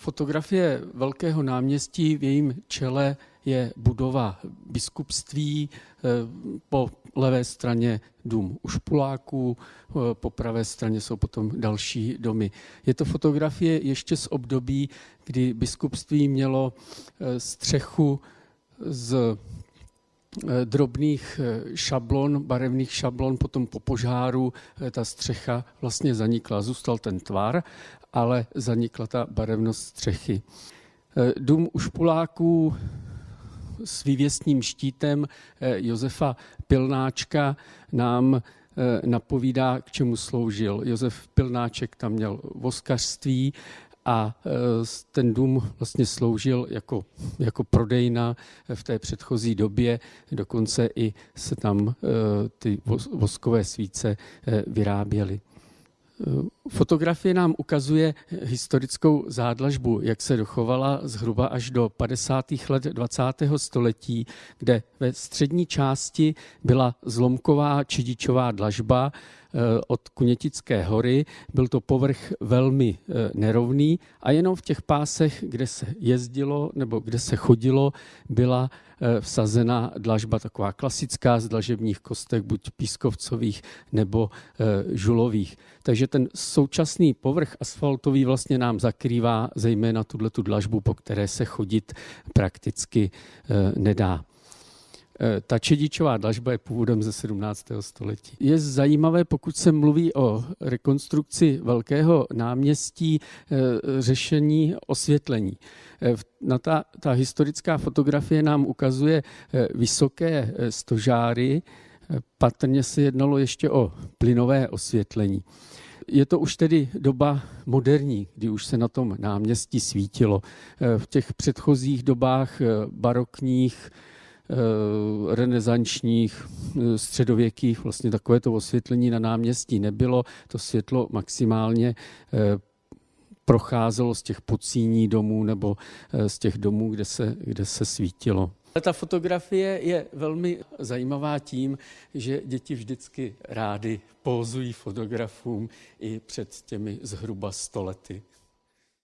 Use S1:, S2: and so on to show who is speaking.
S1: fotografie Velkého náměstí, v jejím čele je budova biskupství, eh, po levé straně dům u Špuláků, eh, po pravé straně jsou potom další domy. Je to fotografie ještě z období, kdy biskupství mělo eh, střechu z drobných šablon, barevných šablon, potom po požáru ta střecha vlastně zanikla. Zůstal ten tvar, ale zanikla ta barevnost střechy. Dům u Špuláků s vývěstním štítem eh, Josefa Pilnáčka nám eh, napovídá, k čemu sloužil. Josef Pilnáček tam měl voskařství a eh, ten dům vlastně sloužil jako, jako prodejna v té předchozí době. Dokonce i se tam ty voskové svíce vyráběly. Fotografie nám ukazuje historickou zádlažbu, jak se dochovala zhruba až do 50. let 20. století, kde ve střední části byla zlomková čidičová dlažba, od Kunětické hory. Byl to povrch velmi eh, nerovný a jenom v těch pásech, kde se jezdilo nebo kde se chodilo, byla eh, vsazena dlažba taková klasická z dlažebních kostek, buď pískovcových nebo žulových. Takže ten současný povrch asfaltový vlastně nám zakrývá zejména tuhle tu dlažbu, po které se chodit prakticky nedá. Eh, ta čedičová dlažba je původem ze 17. století. Je zajímavé, pokud se mluví o rekonstrukci velkého náměstí, eh, řešení osvětlení. Eh, na ta, ta historická fotografie nám ukazuje vysoké stožáry, patrně se jednalo ještě o plynové osvětlení. Je to už tedy doba moderní, kdy už se na tom náměstí svítilo. V těch předchozích dobách barokních renesančních, eh, středověkých, vlastně takovéto osvětlení na náměstí nebylo. To světlo maximálně eh, procházelo z těch pocíní domů nebo z těch domů, kde se, kde se svítilo. Ta fotografie je velmi zajímavá tím, že děti vždycky rády pózují fotografům i před těmi zhruba stolety.